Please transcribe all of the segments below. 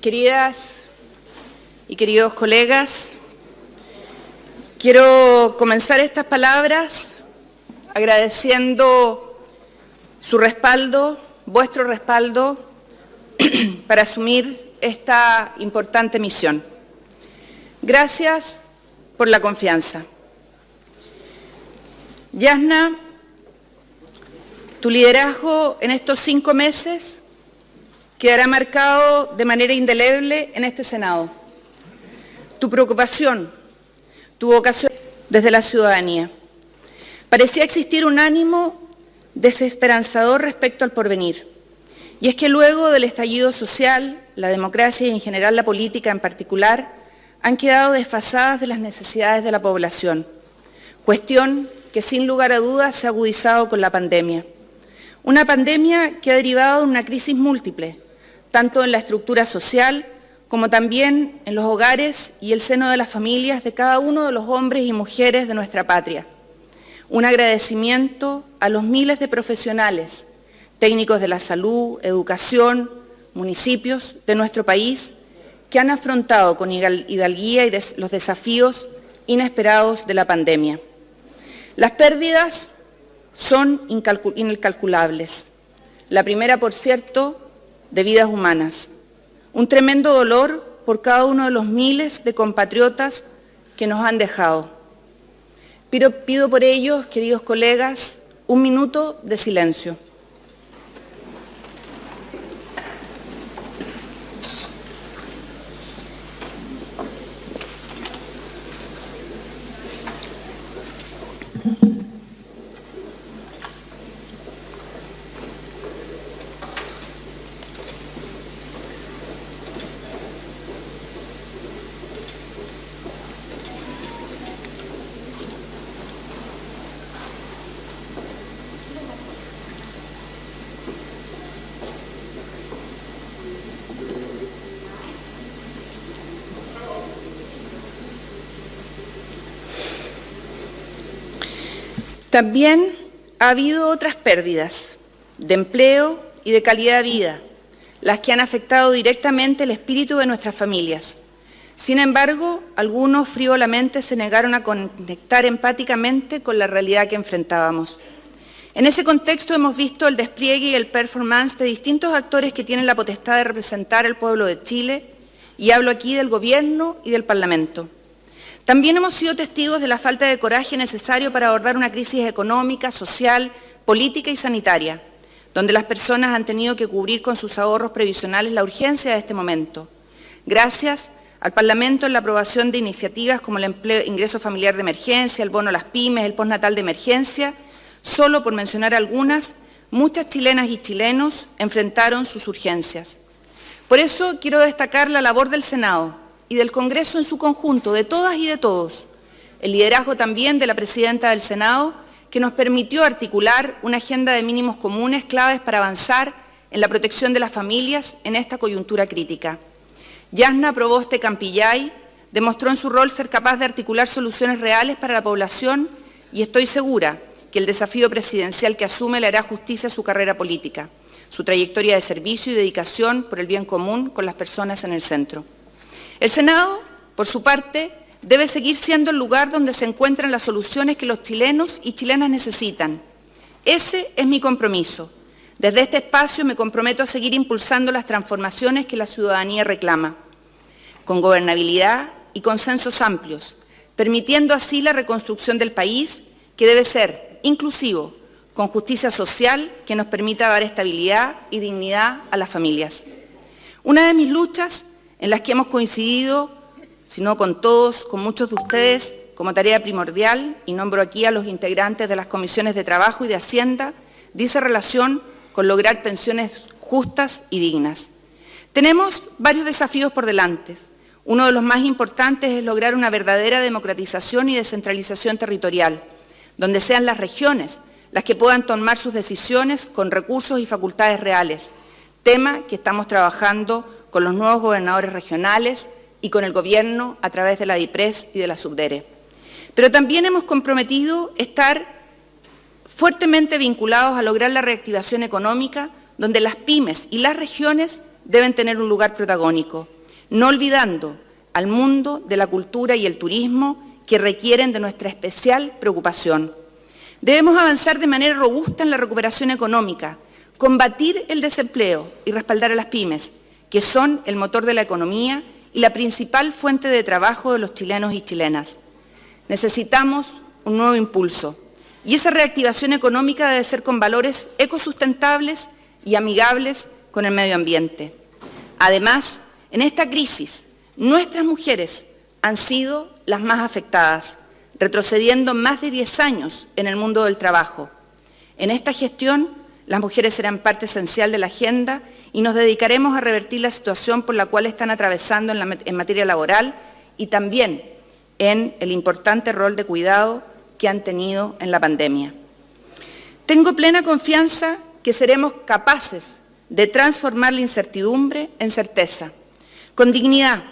Queridas y queridos colegas, quiero comenzar estas palabras agradeciendo su respaldo, vuestro respaldo, para asumir esta importante misión. Gracias por la confianza. Yasna, tu liderazgo en estos cinco meses quedará marcado de manera indeleble en este Senado. Tu preocupación, tu vocación desde la ciudadanía. Parecía existir un ánimo desesperanzador respecto al porvenir. Y es que luego del estallido social, la democracia y en general la política en particular han quedado desfasadas de las necesidades de la población, cuestión que sin lugar a dudas se ha agudizado con la pandemia. Una pandemia que ha derivado de una crisis múltiple, tanto en la estructura social como también en los hogares y el seno de las familias de cada uno de los hombres y mujeres de nuestra patria. Un agradecimiento a los miles de profesionales, técnicos de la salud, educación, municipios de nuestro país, que han afrontado con hidalguía los desafíos inesperados de la pandemia. Las pérdidas son incalculables. La primera, por cierto, de vidas humanas. Un tremendo dolor por cada uno de los miles de compatriotas que nos han dejado. Pido, pido por ellos, queridos colegas, un minuto de silencio. También ha habido otras pérdidas de empleo y de calidad de vida, las que han afectado directamente el espíritu de nuestras familias. Sin embargo, algunos frívolamente se negaron a conectar empáticamente con la realidad que enfrentábamos. En ese contexto hemos visto el despliegue y el performance de distintos actores que tienen la potestad de representar al pueblo de Chile, y hablo aquí del Gobierno y del Parlamento. También hemos sido testigos de la falta de coraje necesario para abordar una crisis económica, social, política y sanitaria, donde las personas han tenido que cubrir con sus ahorros previsionales la urgencia de este momento. Gracias al Parlamento en la aprobación de iniciativas como el ingreso familiar de emergencia, el bono a las pymes, el postnatal de emergencia, solo por mencionar algunas, muchas chilenas y chilenos enfrentaron sus urgencias. Por eso quiero destacar la labor del Senado, y del Congreso en su conjunto, de todas y de todos. El liderazgo también de la Presidenta del Senado, que nos permitió articular una agenda de mínimos comunes claves para avanzar en la protección de las familias en esta coyuntura crítica. Yasna Proboste Campillay demostró en su rol ser capaz de articular soluciones reales para la población y estoy segura que el desafío presidencial que asume le hará justicia a su carrera política, su trayectoria de servicio y dedicación por el bien común con las personas en el centro. El Senado, por su parte, debe seguir siendo el lugar donde se encuentran las soluciones que los chilenos y chilenas necesitan. Ese es mi compromiso. Desde este espacio me comprometo a seguir impulsando las transformaciones que la ciudadanía reclama, con gobernabilidad y consensos amplios, permitiendo así la reconstrucción del país que debe ser inclusivo, con justicia social que nos permita dar estabilidad y dignidad a las familias. Una de mis luchas en las que hemos coincidido, si no con todos, con muchos de ustedes, como tarea primordial, y nombro aquí a los integrantes de las comisiones de Trabajo y de Hacienda, dice relación con lograr pensiones justas y dignas. Tenemos varios desafíos por delante. Uno de los más importantes es lograr una verdadera democratización y descentralización territorial, donde sean las regiones las que puedan tomar sus decisiones con recursos y facultades reales, tema que estamos trabajando con los nuevos gobernadores regionales y con el Gobierno a través de la DIPRES y de la SUBDERE. Pero también hemos comprometido estar fuertemente vinculados a lograr la reactivación económica, donde las pymes y las regiones deben tener un lugar protagónico, no olvidando al mundo de la cultura y el turismo que requieren de nuestra especial preocupación. Debemos avanzar de manera robusta en la recuperación económica, combatir el desempleo y respaldar a las pymes, que son el motor de la economía y la principal fuente de trabajo de los chilenos y chilenas. Necesitamos un nuevo impulso y esa reactivación económica debe ser con valores ecosustentables y amigables con el medio ambiente. Además, en esta crisis, nuestras mujeres han sido las más afectadas, retrocediendo más de 10 años en el mundo del trabajo. En esta gestión, las mujeres serán parte esencial de la agenda y nos dedicaremos a revertir la situación por la cual están atravesando en, materia laboral y también en el importante rol de cuidado que han tenido en la pandemia. Tengo plena confianza que seremos capaces de transformar la incertidumbre en certeza, con dignidad,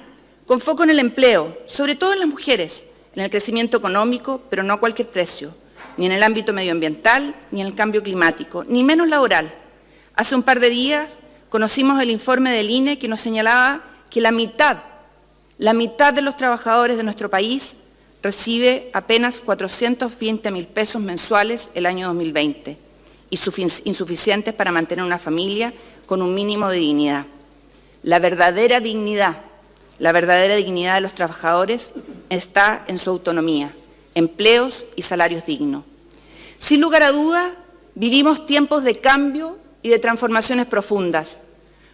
con foco en el empleo, sobre todo en las mujeres, en el crecimiento económico, pero no a cualquier precio, ni en el ámbito medioambiental, ni en el cambio climático, ni menos laboral. Hace un par de días conocimos el informe del INE que nos señalaba que la mitad, la mitad de los trabajadores de nuestro país recibe apenas 420 mil pesos mensuales el año 2020 y insuficientes para mantener una familia con un mínimo de dignidad. La verdadera dignidad, la verdadera dignidad de los trabajadores está en su autonomía, empleos y salarios dignos. Sin lugar a duda, vivimos tiempos de cambio y de transformaciones profundas,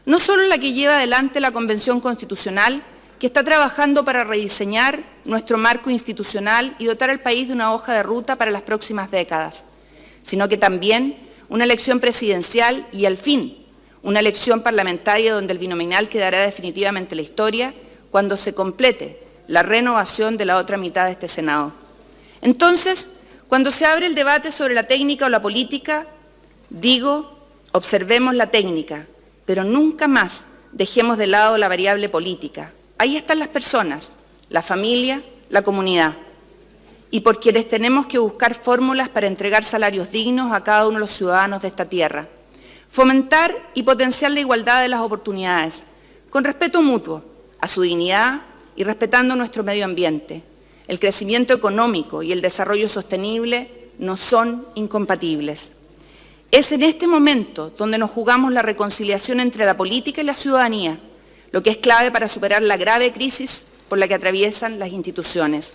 no solo la que lleva adelante la Convención Constitucional, que está trabajando para rediseñar nuestro marco institucional y dotar al país de una hoja de ruta para las próximas décadas, sino que también una elección presidencial y, al fin, una elección parlamentaria donde el binominal quedará definitivamente en la historia cuando se complete la renovación de la otra mitad de este Senado. Entonces, cuando se abre el debate sobre la técnica o la política, digo, observemos la técnica, pero nunca más dejemos de lado la variable política. Ahí están las personas, la familia, la comunidad y por quienes tenemos que buscar fórmulas para entregar salarios dignos a cada uno de los ciudadanos de esta tierra. Fomentar y potenciar la igualdad de las oportunidades, con respeto mutuo a su dignidad y respetando nuestro medio ambiente. El crecimiento económico y el desarrollo sostenible no son incompatibles. Es en este momento donde nos jugamos la reconciliación entre la política y la ciudadanía, lo que es clave para superar la grave crisis por la que atraviesan las instituciones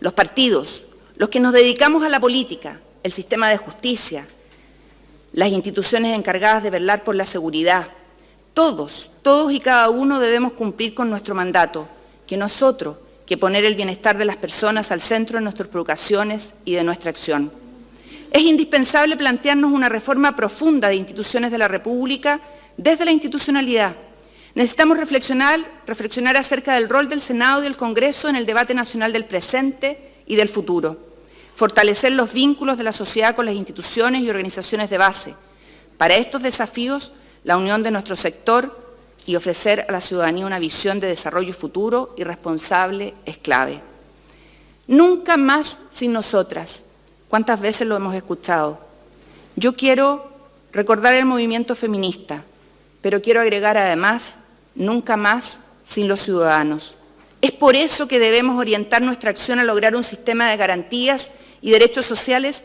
los partidos, los que nos dedicamos a la política, el sistema de justicia, las instituciones encargadas de velar por la seguridad, todos, todos y cada uno debemos cumplir con nuestro mandato, que nosotros, que poner el bienestar de las personas al centro de nuestras provocaciones y de nuestra acción. Es indispensable plantearnos una reforma profunda de instituciones de la República desde la institucionalidad, Necesitamos reflexionar, acerca del rol del Senado y del Congreso en el debate nacional del presente y del futuro. Fortalecer los vínculos de la sociedad con las instituciones y organizaciones de base. Para estos desafíos, la unión de nuestro sector y ofrecer a la ciudadanía una visión de desarrollo futuro y responsable es clave. Nunca más sin nosotras. ¿Cuántas veces lo hemos escuchado? Yo quiero recordar el movimiento feminista, pero quiero agregar además nunca más sin los ciudadanos. Es por eso que debemos orientar nuestra acción a lograr un sistema de garantías y derechos sociales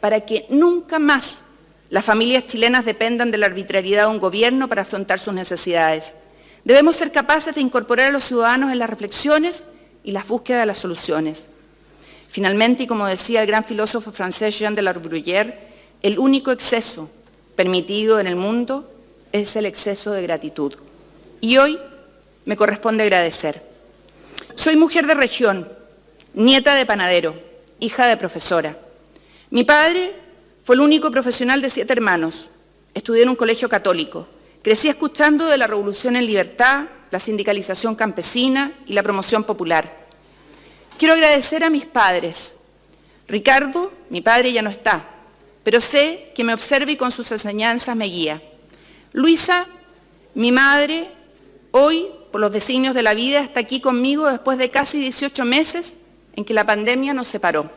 para que nunca más las familias chilenas dependan de la arbitrariedad de un gobierno para afrontar sus necesidades. Debemos ser capaces de incorporar a los ciudadanos en las reflexiones y las búsquedas de las soluciones. Finalmente, y como decía el gran filósofo francés Jean de la Bruyère, el único exceso permitido en el mundo es el exceso de gratitud. Y hoy me corresponde agradecer. Soy mujer de región, nieta de panadero, hija de profesora. Mi padre fue el único profesional de siete hermanos. Estudié en un colegio católico. Crecí escuchando de la revolución en libertad, la sindicalización campesina y la promoción popular. Quiero agradecer a mis padres. Ricardo, mi padre ya no está, pero sé que me observa y con sus enseñanzas me guía. Luisa, mi madre, Hoy, por los designios de la vida, está aquí conmigo después de casi 18 meses en que la pandemia nos separó.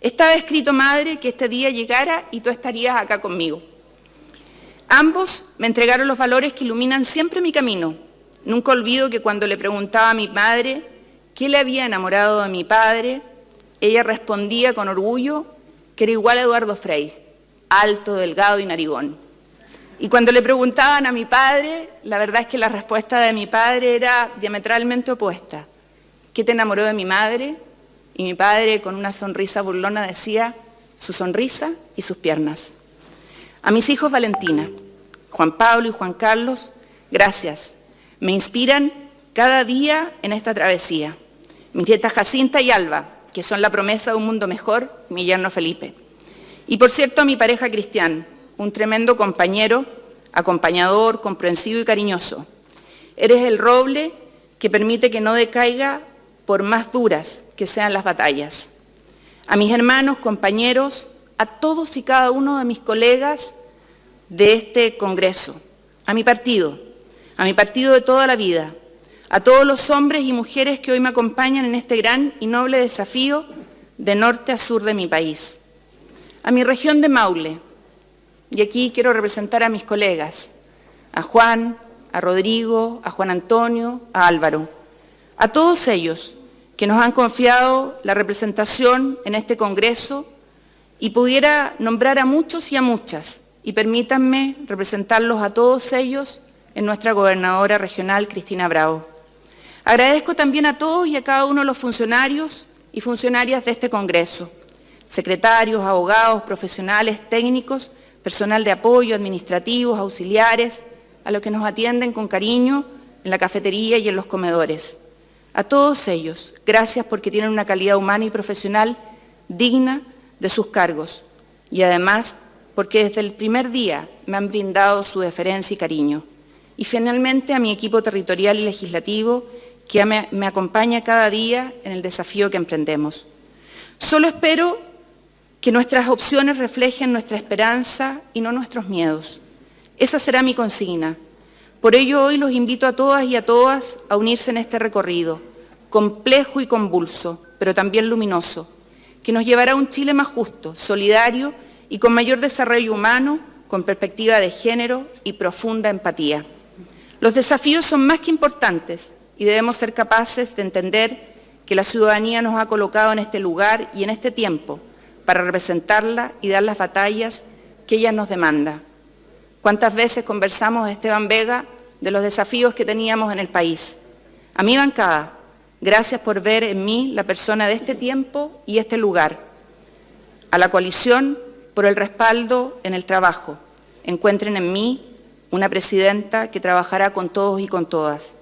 Estaba escrito, madre, que este día llegara y tú estarías acá conmigo. Ambos me entregaron los valores que iluminan siempre mi camino. Nunca olvido que cuando le preguntaba a mi madre qué le había enamorado de mi padre, ella respondía con orgullo que era igual a Eduardo Frei, alto, delgado y narigón. Y cuando le preguntaban a mi padre, la verdad es que la respuesta de mi padre era diametralmente opuesta. ¿Qué te enamoró de mi madre? Y mi padre con una sonrisa burlona decía, su sonrisa y sus piernas. A mis hijos Valentina, Juan Pablo y Juan Carlos, gracias. Me inspiran cada día en esta travesía. Mis nietas Jacinta y Alba, que son la promesa de un mundo mejor, mi yerno Felipe. Y por cierto a mi pareja Cristian, un tremendo compañero, acompañador, comprensivo y cariñoso. Eres el roble que permite que no decaiga por más duras que sean las batallas. A mis hermanos, compañeros, a todos y cada uno de mis colegas de este Congreso, a mi partido, a mi partido de toda la vida, a todos los hombres y mujeres que hoy me acompañan en este gran y noble desafío de norte a sur de mi país, a mi región de Maule, y aquí quiero representar a mis colegas, a Juan, a Rodrigo, a Juan Antonio, a Álvaro, a todos ellos que nos han confiado la representación en este Congreso y pudiera nombrar a muchos y a muchas, y permítanme representarlos a todos ellos en nuestra gobernadora regional, Cristina Bravo. Agradezco también a todos y a cada uno de los funcionarios y funcionarias de este Congreso, secretarios, abogados, profesionales, técnicos, personal de apoyo, administrativos, auxiliares, a los que nos atienden con cariño en la cafetería y en los comedores. A todos ellos, gracias porque tienen una calidad humana y profesional digna de sus cargos y además porque desde el primer día me han brindado su deferencia y cariño. Y finalmente a mi equipo territorial y legislativo que me, acompaña cada día en el desafío que emprendemos. Solo espero que nuestras opciones reflejen nuestra esperanza y no nuestros miedos. Esa será mi consigna. Por ello hoy los invito a todas y a todas a unirse en este recorrido, complejo y convulso, pero también luminoso, que nos llevará a un Chile más justo, solidario y con mayor desarrollo humano, con perspectiva de género y profunda empatía. Los desafíos son más que importantes y debemos ser capaces de entender que la ciudadanía nos ha colocado en este lugar y en este tiempo para representarla y dar las batallas que ella nos demanda. ¿Cuántas veces conversamos, Esteban Vega, de los desafíos que teníamos en el país? A mi bancada, gracias por ver en mí la persona de este tiempo y este lugar. A la coalición, por el respaldo en el trabajo. Encuentren en mí una presidenta que trabajará con todos y con todas.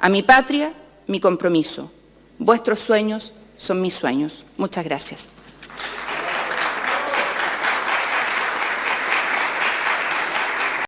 A mi patria, mi compromiso. Vuestros sueños son mis sueños. Muchas gracias.